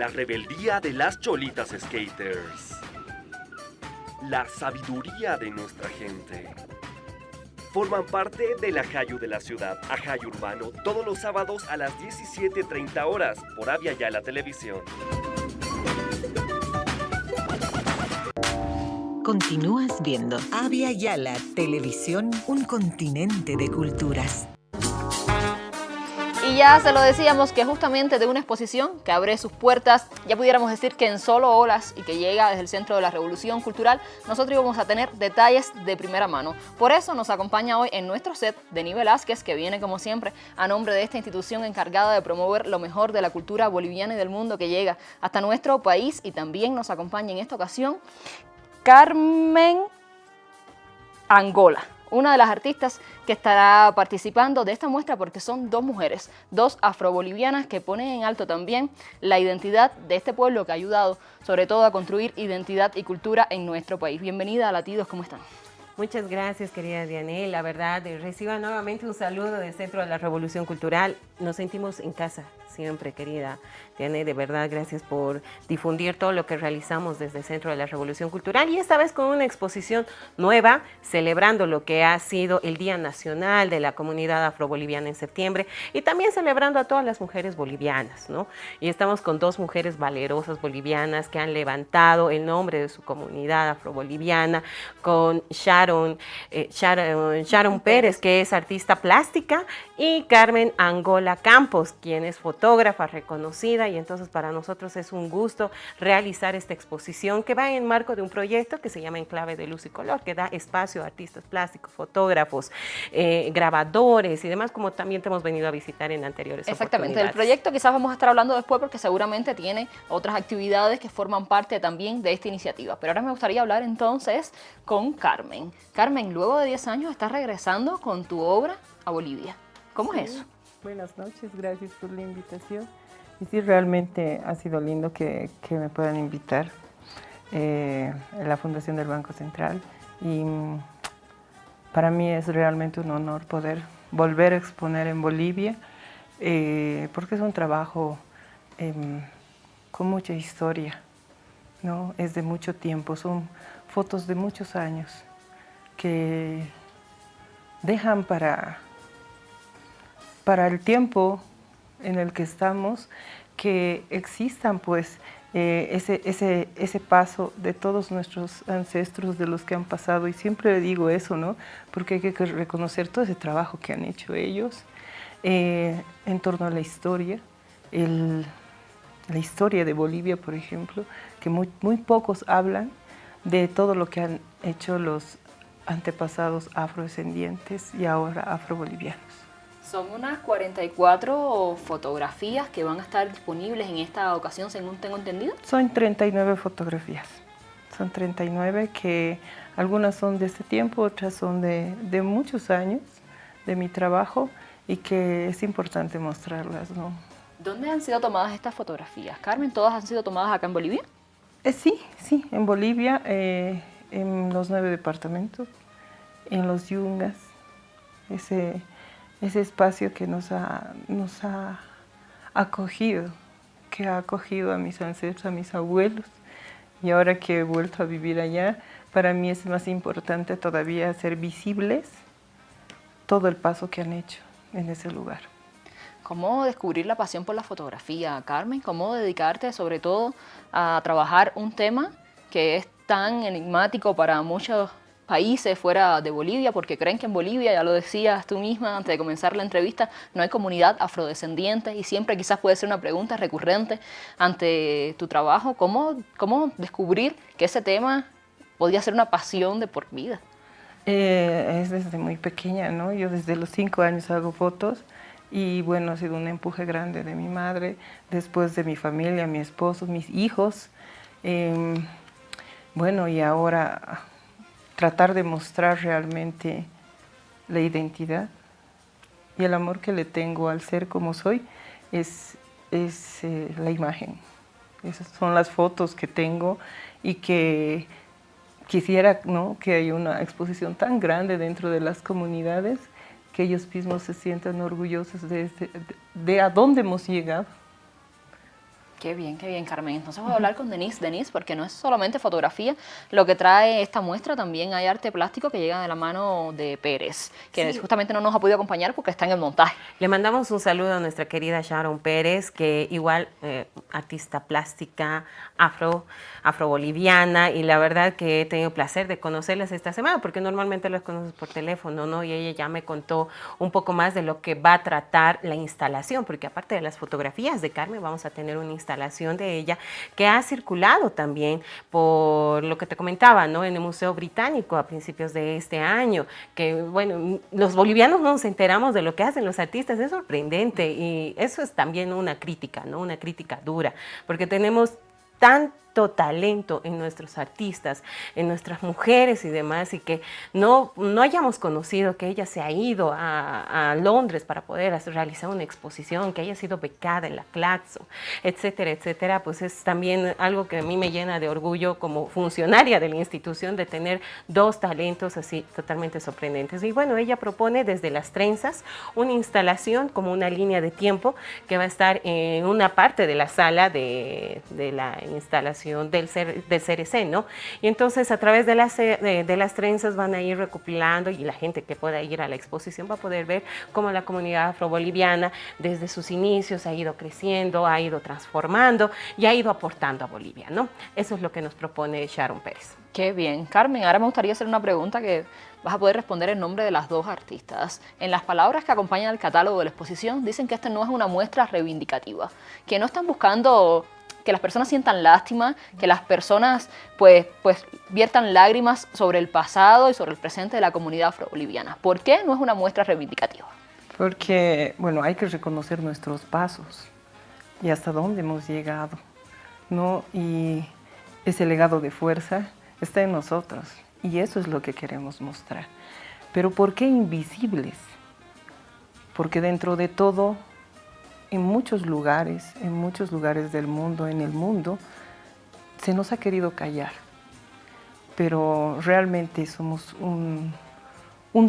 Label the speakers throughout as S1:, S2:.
S1: La rebeldía de las cholitas skaters. La sabiduría de nuestra gente. Forman parte del Ajayu de la ciudad, Ajayu Urbano, todos los sábados a las 17.30 horas por Avia la Televisión.
S2: Continúas viendo Avia Yala Televisión, un continente de culturas.
S3: Y ya se lo decíamos que justamente de una exposición que abre sus puertas, ya pudiéramos decir que en solo horas y que llega desde el Centro de la Revolución Cultural, nosotros íbamos a tener detalles de primera mano. Por eso nos acompaña hoy en nuestro set Denis Velázquez, que viene como siempre a nombre de esta institución encargada de promover lo mejor de la cultura boliviana y del mundo que llega hasta nuestro país y también nos acompaña en esta ocasión Carmen Angola una de las artistas que estará participando de esta muestra porque son dos mujeres, dos afrobolivianas que ponen en alto también la identidad de este pueblo que ha ayudado sobre todo a construir identidad y cultura en nuestro país. Bienvenida a Latidos, ¿cómo están?
S4: Muchas gracias, querida Dianel. La verdad, reciba nuevamente un saludo del Centro de la Revolución Cultural. Nos sentimos en casa siempre, querida Dianel. De verdad, gracias por difundir todo lo que realizamos desde el Centro de la Revolución Cultural y esta vez con una exposición nueva, celebrando lo que ha sido el Día Nacional de la Comunidad Afroboliviana en septiembre y también celebrando a todas las mujeres bolivianas, ¿no? Y estamos con dos mujeres valerosas bolivianas que han levantado el nombre de su comunidad afroboliviana, con Sharon eh, Sharon, Pérez, que es artista plástica, y Carmen Angola Campos, quien es fotógrafa reconocida, y entonces para nosotros es un gusto realizar esta exposición que va en marco de un proyecto que se llama Enclave de Luz y Color, que da espacio a artistas plásticos, fotógrafos, eh, grabadores y demás, como también te hemos venido a visitar en anteriores
S3: Exactamente, el proyecto quizás vamos a estar hablando después porque seguramente tiene otras actividades que forman parte también de esta iniciativa. Pero ahora me gustaría hablar entonces con Carmen. Carmen, luego de 10 años estás regresando con tu obra a Bolivia. ¿Cómo es eso?
S5: Buenas noches, gracias por la invitación. Y sí, realmente ha sido lindo que, me puedan invitar eh, la Fundación del Banco Central. Y mm, para mí es realmente un honor poder volver a exponer en Bolivia, eh, porque es un trabajo em, con mucha historia, ¿no? es de mucho tiempo, son fotos de muchos años que dejan para, para el tiempo en el que estamos que existan pues eh, ese, ese, ese, paso de todos nuestros ancestros, de los que han pasado, y siempre digo eso, ¿no? Porque hay que reconocer todo ese trabajo que han hecho ellos eh, en torno a la historia, la historia de Bolivia, por ejemplo, que muy, muy pocos hablan de todo lo que han hecho los antepasados afrodescendientes y ahora afrobolivianos.
S3: Son unas 44 fotografías que van a estar disponibles en esta ocasión, según tengo entendido.
S5: Son 39 fotografías. Son 39 que algunas son de este tiempo, otras son de, de muchos años de mi trabajo y que es importante mostrarlas. ¿no?
S3: ¿Dónde han sido tomadas estas fotografías? Carmen, ¿todas han sido tomadas acá en Bolivia?
S5: Eh, sí, sí, en Bolivia, eh, en los nueve departamentos, en los yungas, ese, ese espacio que nos ha, nos ha acogido, que ha acogido a mis ancestros, a mis abuelos, y ahora que he vuelto a vivir allá, para mí es más importante todavía hacer visibles todo el paso que han hecho en ese lugar.
S3: ¿Cómo descubrir la pasión por la fotografía, Carmen? ¿Cómo dedicarte sobre todo a trabajar un tema que es tan enigmático para muchos países fuera de Bolivia, porque creen que en Bolivia, ya lo decías tú misma antes de comenzar la entrevista, no hay comunidad afrodescendiente y siempre quizás puede ser una pregunta recurrente ante tu trabajo. ¿Cómo, cómo descubrir que ese tema podría ser una pasión de por vida?
S5: Eh, es desde muy pequeña, ¿no? Yo desde los cinco años hago fotos y bueno, ha sido un empuje grande de mi madre, después de mi familia, mi esposo, mis hijos. Em, bueno, y ahora tratar de mostrar realmente la identidad y el amor que le tengo al ser como soy es, es eh, la imagen. Esas son las fotos que tengo y que quisiera ¿no? que haya una exposición tan grande dentro de las comunidades que ellos mismos se sientan orgullosos de, este, de, a dónde hemos llegado.
S3: Qué bien, qué bien, Carmen. Entonces voy a hablar con Denise. Denise, porque no es solamente fotografía, lo que trae esta muestra también hay arte plástico que llega de la mano de Pérez, que justamente no nos ha podido acompañar porque está en el montaje.
S4: Le mandamos un saludo a nuestra querida Sharon Pérez, que igual eh, artista plástica, afro, afroboliviana, y la verdad que he tenido placer de conocerlas esta semana, porque normalmente las conoces por teléfono, ¿no? Y ella ya me contó un poco más de lo que va a tratar la instalación, porque aparte de las fotografías de Carmen, vamos a tener una instalación instalación de ella, que ha circulado también por lo que te comentaba, ¿no? En el Museo Británico a principios de este año, que bueno, los bolivianos no nos enteramos de lo que hacen los artistas, es sorprendente y eso es también una crítica, ¿no? Una crítica dura, porque tenemos tan talento en nuestros artistas, en nuestras mujeres y demás, y que no, no hayamos conocido que ella se ha ido a, Londres para poder realizar una exposición, que haya sido becada en la Claxo, etcétera, etcétera, pues es también algo que a mí me llena de orgullo como funcionaria de la institución de tener dos talentos así totalmente sorprendentes. Y bueno, ella propone desde las trenzas una instalación como una línea de tiempo que va a estar en una parte de la sala de, de la instalación del, ser, del CRC, ¿no? Y entonces a través de las, de, de, las trenzas van a ir recopilando y la gente que pueda ir a la exposición va a poder ver cómo la comunidad afroboliviana desde sus inicios ha ido creciendo, ha ido transformando y ha ido aportando a Bolivia, ¿no? Eso es lo que nos propone Sharon Pérez.
S3: Qué bien. Carmen, ahora me gustaría hacer una pregunta que vas a poder responder en nombre de las dos artistas. En las palabras que acompañan el catálogo de la exposición dicen que esta no es una muestra reivindicativa, que no están buscando que las personas sientan lástima, que las personas pues, pues viertan lágrimas sobre el pasado y sobre el presente de la comunidad afro-boliviana. ¿Por qué no es una muestra reivindicativa?
S5: Porque, bueno, hay que reconocer nuestros pasos y hasta dónde hemos llegado, ¿no? Y ese legado de fuerza está en nosotros y eso es lo que queremos mostrar. Pero ¿por qué invisibles? Porque dentro de todo en muchos lugares, en muchos lugares del mundo, en el mundo, se nos ha querido callar. Pero realmente somos un,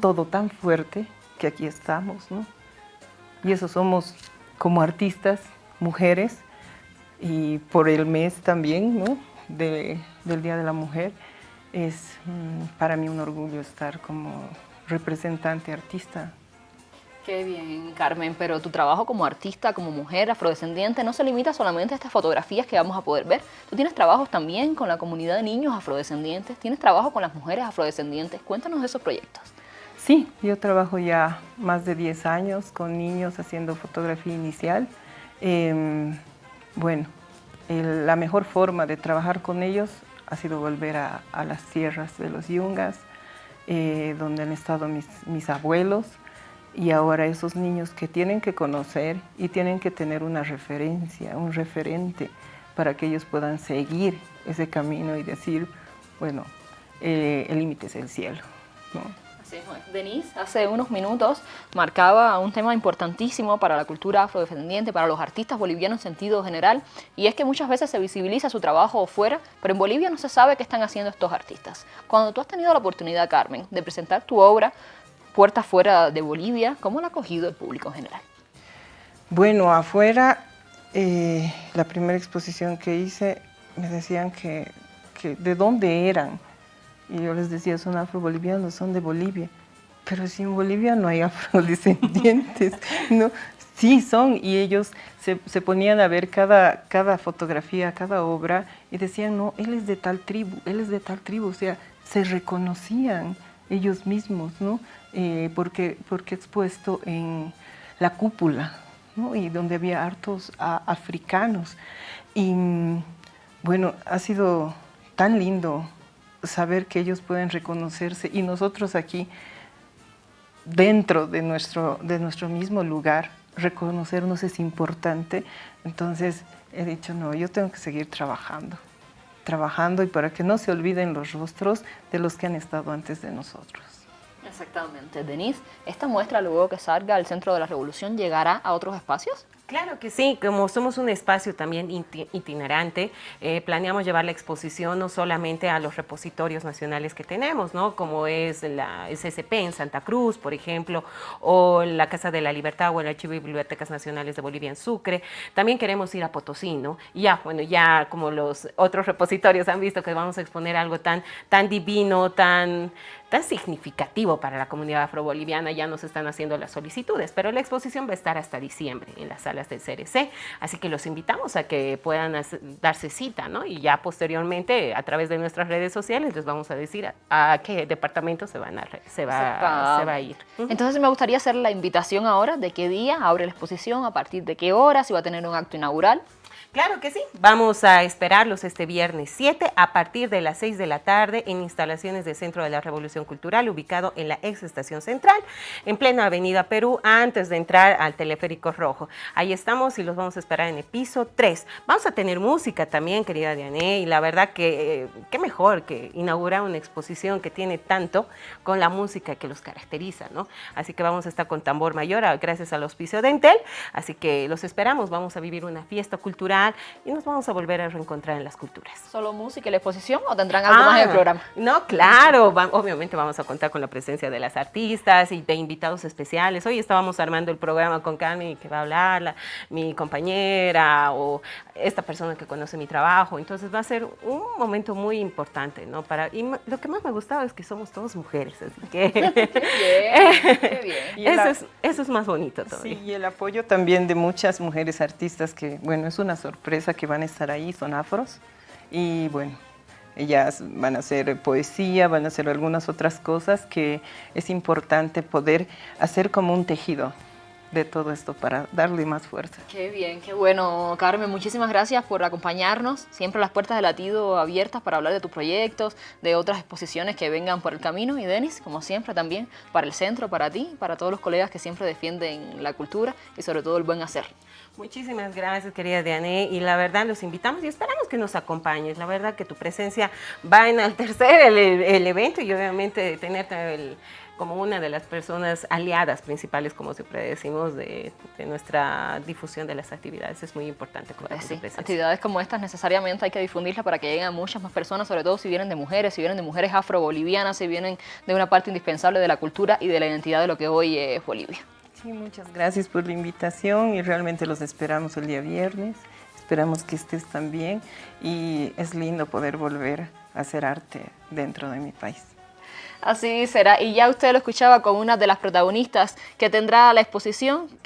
S5: todo tan fuerte que aquí estamos, ¿no? Y eso somos como artistas, mujeres, y por el mes también, ¿no? del Día de la Mujer, es mm, para mí un orgullo estar como representante artista
S3: Qué bien, Carmen, pero tu trabajo como artista, como mujer afrodescendiente, no se limita solamente a estas fotografías que vamos a poder ver. Tú tienes trabajos también con la comunidad de niños afrodescendientes, tienes trabajo con las mujeres afrodescendientes. Cuéntanos de esos proyectos.
S5: Sí, yo trabajo ya más de 10 años con niños haciendo fotografía inicial. Em, bueno, la mejor forma de trabajar con ellos ha sido volver a, las tierras de los yungas, eh, donde han estado mis, mis abuelos, y ahora esos niños que tienen que conocer y tienen que tener una referencia, un referente para que ellos puedan seguir ese camino y decir, bueno, eh, el límite es el cielo.
S3: Así es, Denise hace unos minutos marcaba un tema importantísimo para la cultura afrodescendiente, para los artistas bolivianos en sentido general, y es que muchas veces se visibiliza su trabajo fuera, pero en Bolivia no se sabe qué están haciendo estos artistas. Cuando tú has tenido la oportunidad, Carmen, de presentar tu obra, puertas fuera de Bolivia, ¿cómo la ha acogido el público en general?
S5: Bueno, afuera, eh, la primera exposición que hice, me decían que, de dónde eran. Y yo les decía, son afro-bolivianos, son de Bolivia. Pero si en Bolivia no hay afrodescendientes, ¿no? Sí son, y ellos se, se, ponían a ver cada, cada fotografía, cada obra, y decían, no, él es de tal tribu, él es de tal tribu, o sea, se reconocían ellos mismos, ¿no? Eh, porque, porque expuesto en la cúpula, ¿no? y donde había hartos africanos. Y bueno, ha sido tan lindo saber que ellos pueden reconocerse y nosotros aquí, dentro de nuestro, de nuestro mismo lugar, reconocernos es importante. Entonces he dicho, no, yo tengo que seguir trabajando, trabajando y para que no se olviden los rostros de los que han estado antes de nosotros.
S3: Exactamente. Denise, ¿esta muestra luego que salga al Centro de la Revolución llegará a otros espacios?
S4: Claro que sí, como somos un espacio también itinerante, eh, planeamos llevar la exposición no solamente a los repositorios nacionales que tenemos, ¿no? como es la SSP en Santa Cruz, por ejemplo, o la Casa de la Libertad o el Archivo y Bibliotecas Nacionales de Bolivia en Sucre. También queremos ir a Potosí, ¿no? Ya, bueno, ya como los otros repositorios han visto que vamos a exponer algo tan, tan divino, tan tan significativo para la comunidad afroboliviana, ya nos están haciendo las solicitudes, pero la exposición va a estar hasta diciembre en las salas del CRC, así que los invitamos a que puedan darse cita, ¿no? Y ya posteriormente, a través de nuestras redes sociales, les vamos a decir a, qué departamento se, van a, se, va, se va a ir.
S3: Entonces me gustaría hacer la invitación ahora de qué día abre la exposición, a partir de qué hora, si va a tener un acto inaugural.
S4: Claro que sí. Vamos a esperarlos este viernes 7 a partir de las 6 de la tarde en instalaciones del Centro de la Revolución Cultural ubicado en la ex estación central, en plena avenida Perú, antes de entrar al teleférico rojo. Ahí estamos y los vamos a esperar en el piso 3. Vamos a tener música también, querida Diane, y la verdad que eh, qué mejor que inaugurar una exposición que tiene tanto con la música que los caracteriza, ¿no? Así que vamos a estar con tambor mayor gracias al auspicio de Entel, así que los esperamos, vamos a vivir una fiesta cultural y nos vamos a volver a reencontrar en las culturas.
S3: ¿Solo música y la exposición o tendrán algo más en el ah, programa?
S4: No, claro, obviamente vamos a contar con la presencia de las artistas y de invitados especiales. Hoy estábamos armando el programa con Cami que va a hablar, mi compañera o esta persona que conoce mi trabajo, entonces va a ser un momento muy importante, ¿no? Para, y lo que más me gustaba es que somos todas mujeres, así que... qué bien, Eso, es, eso es más bonito todavía.
S5: Sí, y el apoyo también de muchas mujeres artistas que, bueno, es una sorpresa sorpresa que van a estar ahí, son afros. Y bueno, ellas van a hacer poesía, van a hacer algunas otras cosas que es importante poder hacer como un tejido de todo esto para darle más fuerza.
S3: Qué bien, qué bueno. Carmen, muchísimas gracias por acompañarnos. Siempre las puertas de latido abiertas para hablar de tus proyectos, de otras exposiciones que vengan por el camino. Y Denis, como siempre también, para el centro, para ti, para todos los colegas que siempre defienden la cultura y sobre todo el buen hacer.
S4: Muchísimas gracias, querida Diane, y la verdad los invitamos y esperamos que nos acompañes. La verdad que tu presencia va a enaltecer el, el evento y obviamente tenerte el, como una de las personas aliadas principales, como siempre decimos, de, nuestra difusión de las actividades. Es muy importante.
S3: Pues sí, actividades como estas necesariamente hay que difundirlas para que lleguen a muchas más personas, sobre todo si vienen de mujeres, si vienen de mujeres afro-bolivianas, si vienen de una parte indispensable de la cultura y de la identidad de lo que hoy es Bolivia.
S5: Sí, muchas gracias por la invitación y realmente los esperamos el día viernes. Esperamos que estés también y es lindo poder volver a hacer arte dentro de mi país.
S3: Así será. Y ya usted lo escuchaba con una de las protagonistas que tendrá la exposición